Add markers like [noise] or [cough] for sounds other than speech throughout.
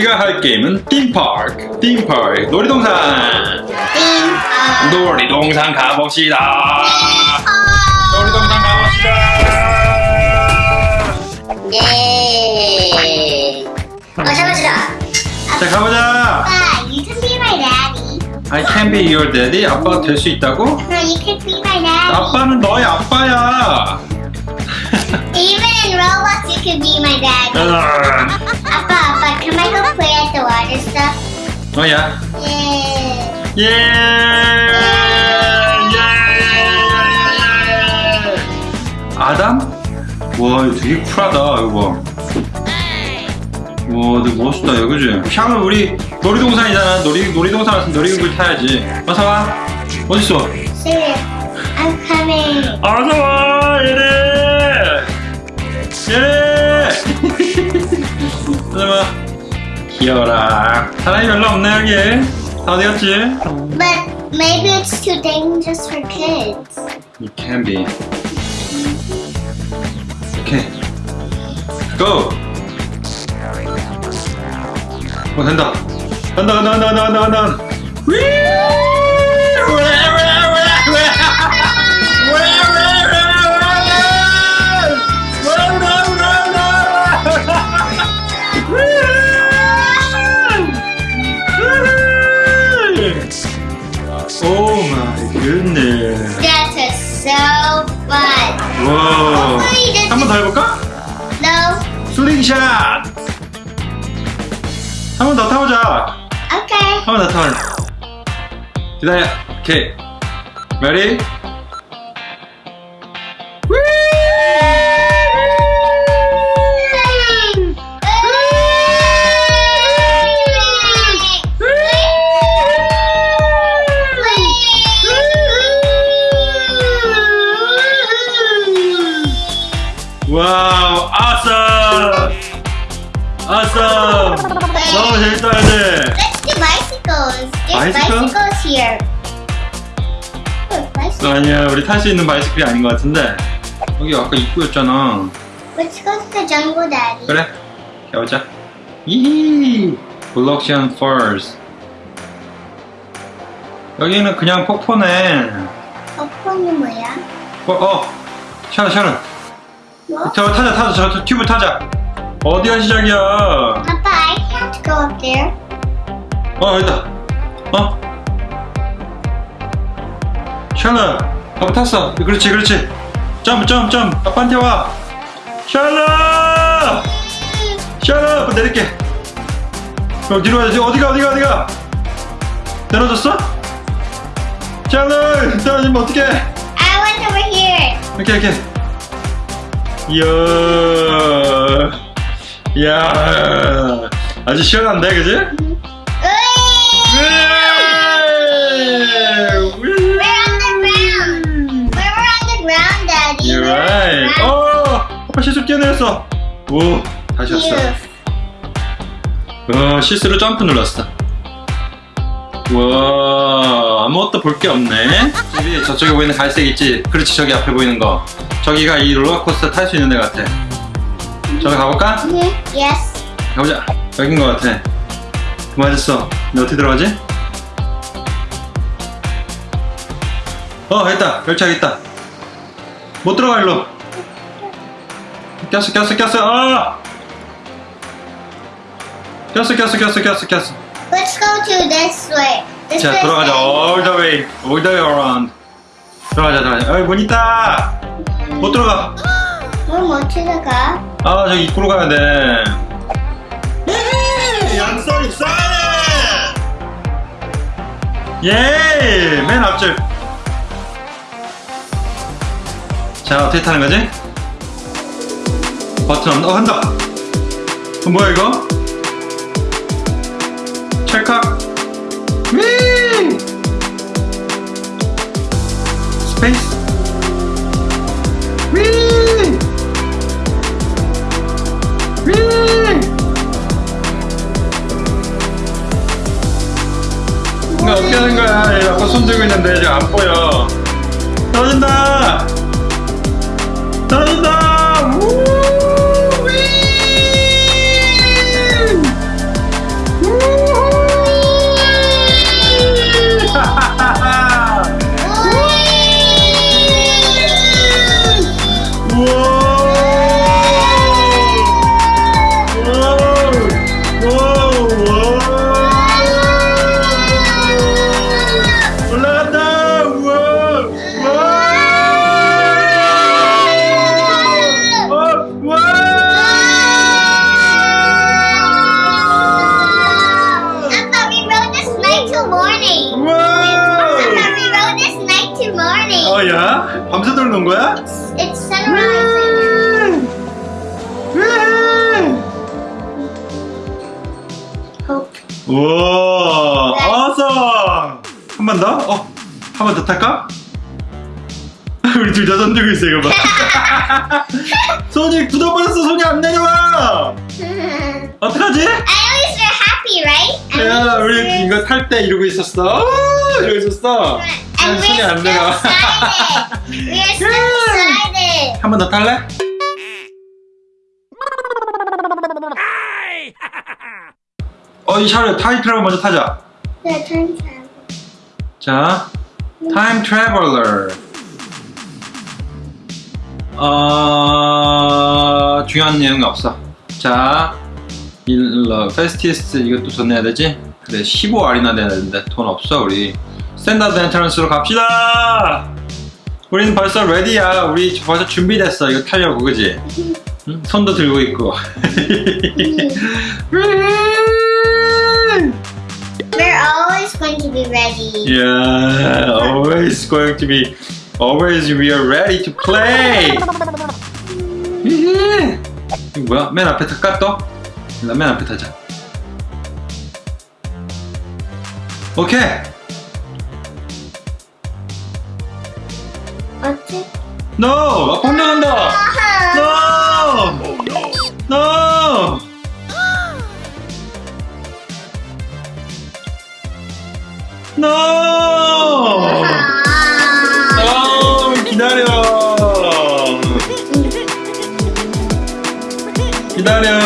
우리가 할 게임은 띵파크 띵파크 놀이동산 띵. 놀이동산 가봅시다 놀이동산 가봅시다 예. 어 잡아주라. 자 가보자 아빠, you can be my daddy. I can be your daddy 아빠가 될수 있다고? No, you can be my daddy. 아빠는 너의 아빠야 Even in Roblox, you can be my daddy. Can I go play at the water stuff? 너야 Yeah. 예! 예! 아담? 와 이거 되게 쿨하다 이거 봐. 와 되게 멋있다 이거 그지? 샤워 우리 놀이동산이잖아 놀이, 놀이동산 왔으면 놀이기구를 타야지 어서와 어딨어? Sir, I'm coming. 어서와 얘네 얘네 귀여워라 사람이 별로 없네 여기 다 어디 갔지? But maybe it's too dangerous for kids. It can be. Okay. Go. 어 된다. 간다 간다 간다 간다 간다 간다. 위! 기다려. 오케이. Ready? 와우, awesome! awesome! 너무 재밌다, 이제. Let's do Bicycles. There's Bicycle? bicycles here. Look, bicycle. 아니야, 우리 탈 수 있는 바이스클이 아닌 것 같은데. 여기 아까 입구였잖아. Let's go to the jungle, Daddy. 그래, 가보자. 이 블록션 펄스. 여기는 그냥 폭포네. 어퍼는 뭐야? 어, 어, 샤론, 샤론. 뭐? 저 타자, 타자, 저, 저 튜브 타자. 어디가 시작이야? Papa, I can't go up there. 어, 여기다. 어? 샤론, 아빠 탔어. 그렇지, 그렇지. 점프, 점프, 점프. 아빠한테 와. 샤론, 아빠 내릴게. 어, 뒤로 와야지. 어디가, 어디가, 어디가? 떨어졌어? 샤론, 떨어지면 어떡해? I went over here. 이렇게 이렇게 이야 이야 아주 시원한데 그지? 실수 뛰어내렸어 오 다시 왔어 Phew. 어 실수로 점프 눌렀어 와 아무것도 볼 게 없네 집이 저쪽에 보이는 갈색 있지 그렇지 저기 앞에 보이는 거 저기가 이 롤러코스터 탈 수 있는 데 같아 저기 가볼까? Mhm. Yes. 가보자. 여긴 것 같아. 맞았어. 너 어떻게 들어가지? 어, 됐다. 열차 있다. 못 들어가, 일로. 꼈어, 꼈어, 꼈어. 아! 꼈어, 꼈어, 꼈어, 꼈어, 꼈어. Let's go to this way. This 자, way. 들어가자. All the way. All the way around. 들어가자, 들어가자. 어이, 문 있다. 못 들어가. 뭐 못치러 가? 아, 저기 입구로 가야 돼. 양손 있어야 돼! 예! 맨 앞줄. 자, 어떻게 타는 거지? 버튼? 어, 한다! 어, 뭐야, 이거? 찰칵! 위! 스페이스? 위! 위! 이거 어떻게 하는 거야? 얘 아빠 손 들고 있는데 지금 안 보여. 떨어진다! 한 번 더 탈까? [laughs] 우리 둘 다 손 들고 있어, 이거 봐. [laughs] 손이 굳어버렸어, 손이 안 내려와! [laughs] 어떡하지? least we're happy, right? 야, 우리 이거 탈 때 이러고 있었어. 아, 이러고 있었어. And 손이 we're 안 내려와. We're still excited. 한 번 더 탈래? 어, 이 샤를 트래블 먼저 타자. Time travel. 자, 래블러. 어, 중요한 내용이 없어. 자, 일러 페스티스 이것도 돈 내야 되지? 그래, 15알이나 내야 되는데 돈 없어 우리. 스탠다드 엔트런스로 갑시다. 우리는 벌써 레디야. 우리 벌써 준비됐어. 이거 타려고 그지? 응? 손도 들고 있고. [laughs] going to be ready. Yeah, always going to be, always we are ready to play. 이거 뭐야? 맨 앞에 탈까 또? 일단 맨 앞에 타자. 오케이. It? No, 아빠 혼자 간다. Salut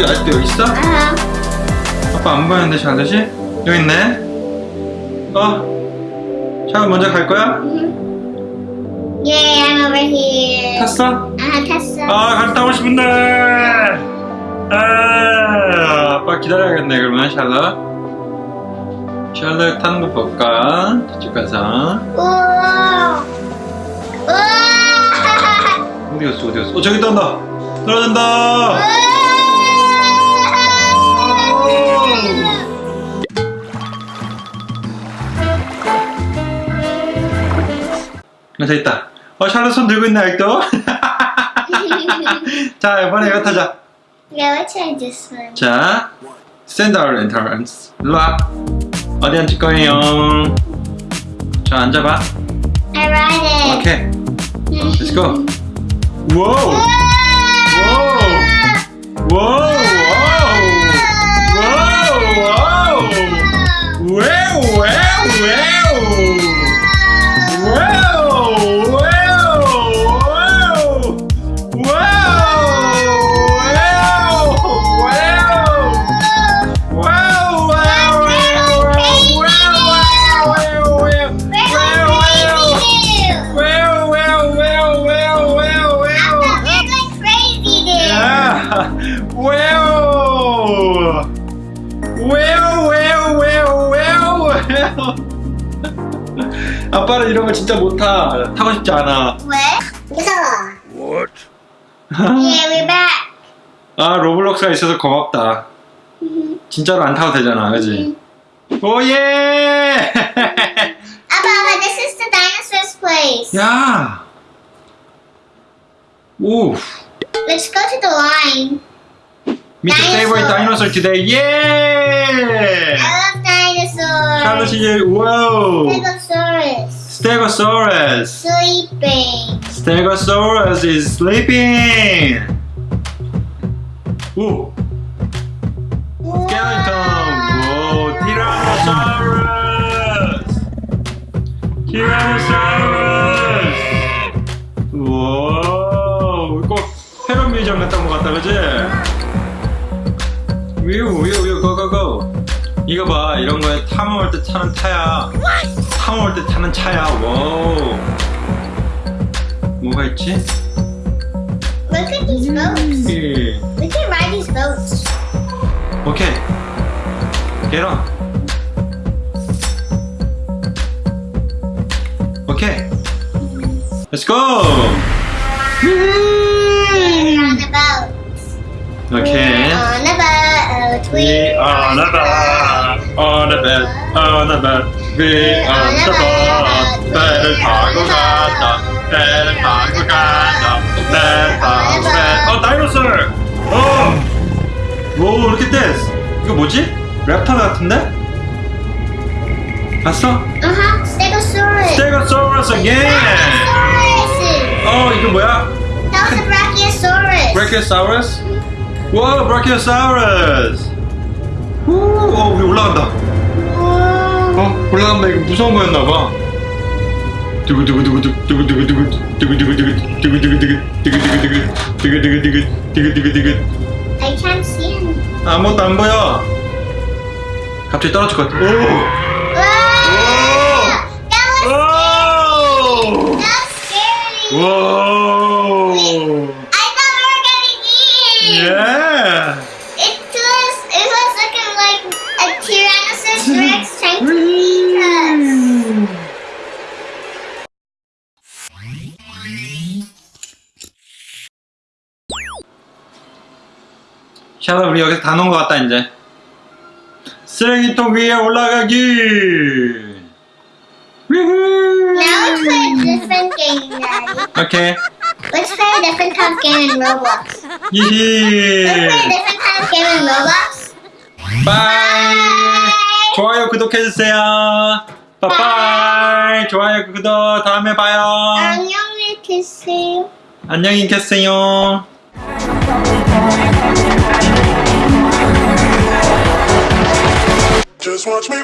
샬롯 아직도 여기 있어? Uh-huh. 아빠 안 보였는데 샬롯이? 여기 있네. 어? 샬롯 먼저 갈 거야? Yay, I'm over here. 탔어? Uh, Tessa. 아, 갔다 오고 싶은데. 아, 아빠 기다려야겠네 그러면 샬롯. 샬롯 타는 거 볼까? 저쪽 가서. Whoa. [laughs] Whoa. 어디 갔어? 어디 갔어? 어 저기 떤다. 떨어진다. 아, 저 있다. 어, 샬롯 손 들고 있네, 아직도. 자, 이번에 이거 타자. Yeah, let's try this one. 자, 샌더 엔터런스. 일로 와. 어디 앉을 거예요? 자, 앉아봐. I ride it. 오케이. Let's go. 와우! 와우! 와우! 와우! 거 진짜 못 타. 타고 싶지 않아. What? Yeah, we're back. 아 로블록스가 있어서 고맙다. 진짜로 안 타도 되잖아, 그지? 오예! Abba, this is the dinosaur's place. 야! 오! Let's go to the line. Meet the favorite dinosaur today. 예! I love dinosaurs. 샬롯이 와우! Stegosaurus. Sleeping. Stegosaurus is sleeping. Ooh. Wow. Skeleton. Whoa. Tyrannosaurus. Tyrannosaurus. Whoa. 이거 페론 뮤지엄 같은 거 같다, 그지? 뮤, 뮤, 뮤, go, go, go. 이거 봐, 이런 거에 타 먹을 때 타는 타야. What? 탐험할 때 타는 차야 와우 뭐가 있지? Look at these boats. 예. We can ride these boats. 오케이 get on 오케이 let's go We're on the boat. 오케이 We're on the boat. We on a boat, on a boat, on a boat. The boat. 배를 타고 간다. 배를 타고 간다. 배를 타고 간다. 어, 다이노솔. 어. 오, 이렇게 댄스. 이거 뭐지? 랩터 같은데? 봤어? Uh-huh. Stegosaurus. 스테고소러스 again. Stegosaurus. 어, 이거 뭐야? That was a Brachiosaurus. 브라키오사우루스? 와, 브라키오사우루스. 오, 어, 우리 올라간다. 어 올라간다 이거 무서운 거였나 봐. 두구두구두구두 두구두구두구 두구두구두구 두구두구두구 두구두구두구 두구두구두구 두구두구두구 I can't see him. 아무것도 안 보여. 갑자기 떨어질 것 같아. 오. Whoa. 샤라 우리 여기서 다 놓은 것 같다 이제. 쓰레기통 위에 올라가기. Now let's play a different game, Daddy. 오케이. Let's play a different kind of game in Roblox. Let's 히히. play a different kind of game in Roblox. 바이. 좋아요 구독해주세요. 바이바이. 좋아요 구독 다음에 봐요. 안녕히 계세요. 안녕히 계세요. Just watch me.